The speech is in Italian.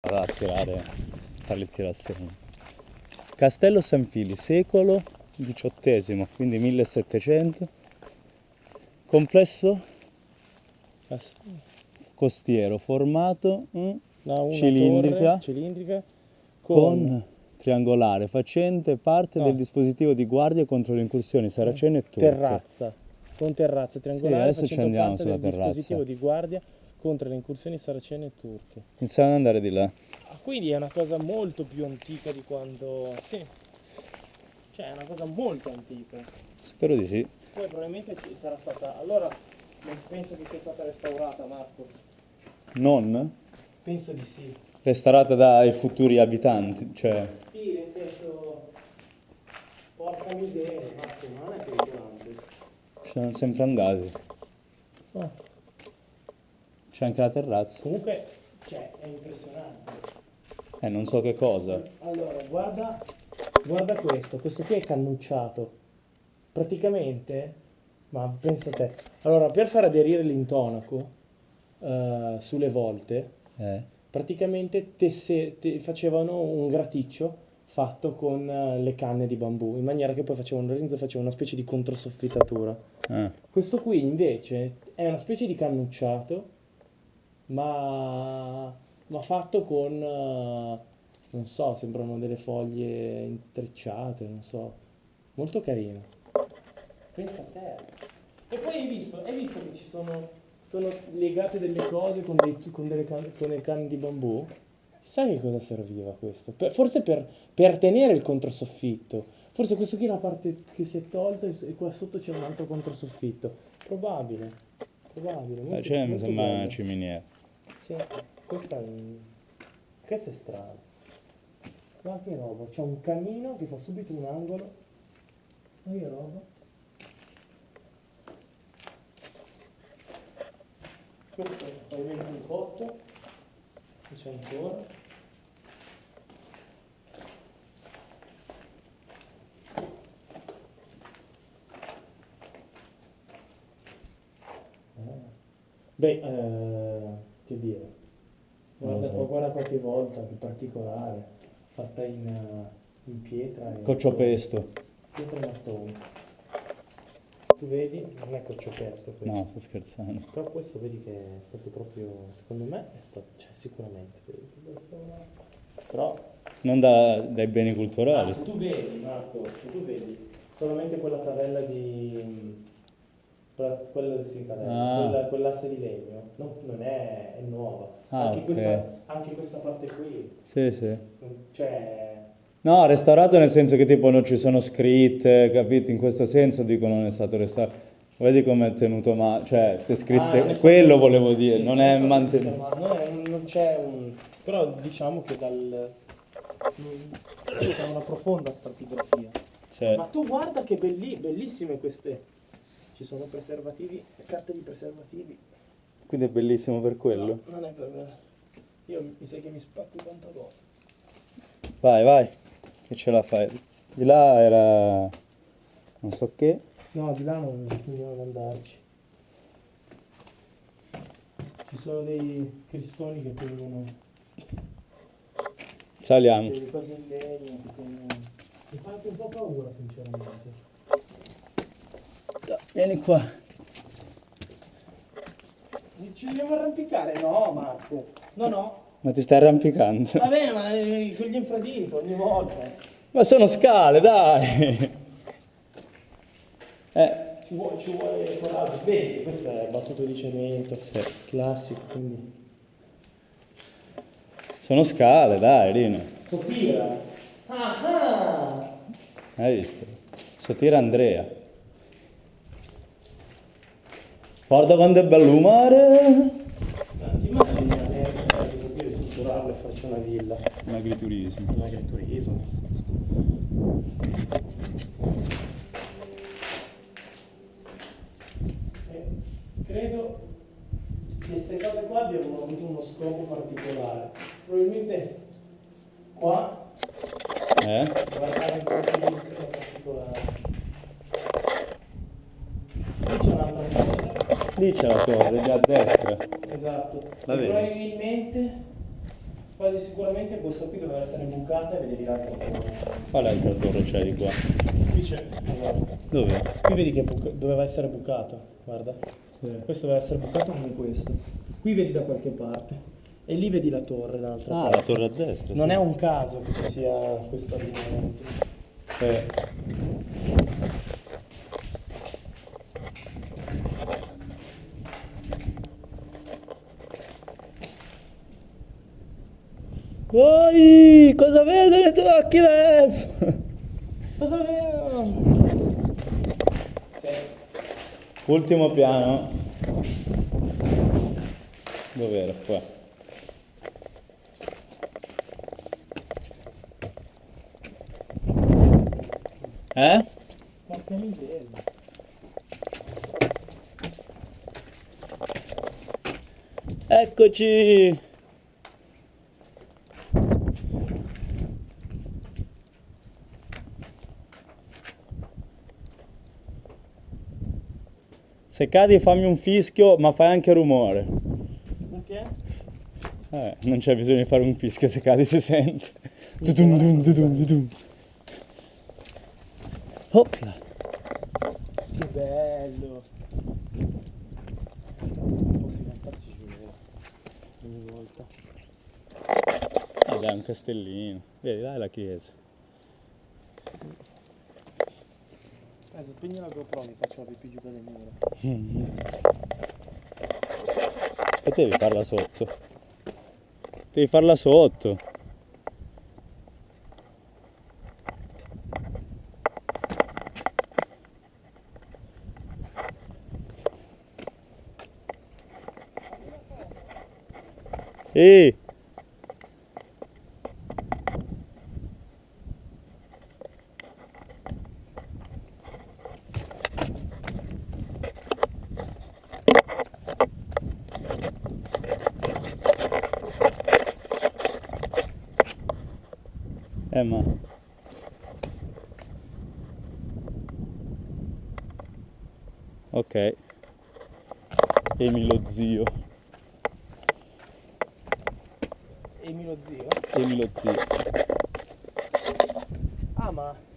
a tirare, fare il tirassegno. Castello San Fili, secolo XVIII, quindi 1700. Complesso costiero formato mm, da una Cilindrica. torre cilindrica con, con, triangolare facente parte No. del dispositivo di guardia contro le incursioni saracene e turche. terrazza. Con terrazza triangolare adesso ci andiamo sulla terrazza. dispositivo di guardia contro le incursioni saracene e turche. Iniziamo ad andare di là. Ah, quindi è una cosa molto più antica di quando... Sì. Cioè è una cosa molto antica. Spero di sì. Poi probabilmente ci sarà stata... Allora, non penso che sia stata restaurata, Marco. Non Penso di sì. restaurata dai futuri abitanti, cioè Sì, nel senso... Porca miseria, Marco, ma non è pericolante. ci sono sempre andati. Oh. C'è anche la terrazza. Comunque, cioè, è impressionante. Eh, non so che cosa. Allora, guarda, guarda questo, questo qui è cannucciato. Praticamente, ma pensa te. Allora, per far aderire l'intonaco eh, sulle volte, Eh. praticamente tesse- te- facevano un graticcio fatto con eh, le canne di bambù, in maniera che poi facevano, Lorenzo faceva una specie di controsoffittatura. Ah. Questo qui invece è una specie di cannucciato, ma, ma fatto con, eh, non so, sembrano delle foglie intrecciate, non so, molto carino. Pensa a te. E poi hai visto, hai visto che ci sono, sono legate delle cose con, dei, con delle can- con le canne di bambù? Sai che cosa serviva questo? Per- forse per, per tenere il controsoffitto. Forse questo qui è la parte che si è tolta e qua sotto c'è un altro controsoffitto. Probabile. Probabile. Molto- molto sembra una ciminiera. Sì, questa è, questa è strana. Guarda che roba, c'è un camino che fa subito un angolo. Guarda che roba. Questo è il pavimento cotto, che c'è ancora. Beh, eh, che dire, guarda, so. guarda qualche volta, che particolare, fatta in, eh, in pietra Cociopesto. pietra e mattoni. Tu vedi, non è cociopesto questo, No, sto scherzando. però questo vedi che è stato proprio, secondo me, è stato, cioè sicuramente, però Non da- dai beni Ah, culturali. se tu vedi, Marco, se tu vedi solamente quella tabella di... quella, quella sì, Ah. quella- quell'asse di legno, no, non è, è nuova. Ah, anche, ok. questa, anche questa parte qui, Sì, sì. cioè... No, restaurato nel senso che tipo non ci sono scritte, capito? In questo senso dico non è stato restaurato. Vedi come è tenuto male, cioè Ah, scritte, non è quello stato- volevo dire, sì, non è stato mantenuto. Non, è- non c'è un... però diciamo che dal... c'è una profonda stratigrafia. Cioè, Ma tu guarda che belli- bellissime queste. Ci sono preservativi, carte di preservativi. quindi è bellissimo per quello. No, non è per. Io mi sai che mi spacco i pantaloni. Vai, vai, che ce la fai. Di là era non so che. No, di là non ad andarci. Ci sono dei cristoni che tengono Saliamo. delle cose in legno che tengono. Mi fa anche un po' paura sinceramente. Vieni qua. Ci dobbiamo arrampicare? No, Marco. No, no. Ma ti stai arrampicando? Vabbè, ma eh, con gli infradito ogni volta. Ma sono scale, dai! Eh, Ci vuole, ci vuole coraggio. Vedi, questo è battuto di cemento, Sì. classico, quindi. sono scale, dai, Rino. Sofia. Ah, ah. Hai visto? Sotira Andrea. Guarda quanto è bello il mare! Ti immagini di Sofia strutturarla e farci una villa? Un agriturismo. Un agriturismo. Eh, credo che queste cose qua abbiano avuto uno scopo particolare. Probabilmente qua Eh? guardare un po' di dimensione particolare. Qui c'è un'altra cosa. Lì c'è la torre, già a destra. Esatto. La vedi? probabilmente Quasi sicuramente questo qui doveva essere bucata e vedevi l'altra torre. Qual è il torre c'è di qua? Qui c'è, guarda. Dove? Qui vedi che doveva essere bucato, guarda. Sì. Questo doveva essere bucato come questo. Qui vedi da qualche parte. E lì vedi la torre dall'altra Ah, parte. la torre a destra. Non sì. è un caso che ci sia questo allineamento. Eh, Poi, cosa vedo nei tuoi occhi? Cosa vedo? Ultimo piano. Dov'era? Qua. Eh? Porca miseria. Eccoci! Se cadi fammi un fischio, ma fai anche rumore. Perché? Eh, non c'è bisogno di fare un fischio, se cadi si sente. Tudum, dum, dudum, dudum. Opla. Che bello. Ogni volta. Ah, dai, un castellino. Vedi, là è la chiesa. Adesso spegni la GoPro, mi faccio la pipì giù per le mura. Potevi farla sotto. Devi farla sotto. Ehi! Eh ma... Ok. Emi lo zio. E mio zio? Emi lo zio. Ah, ma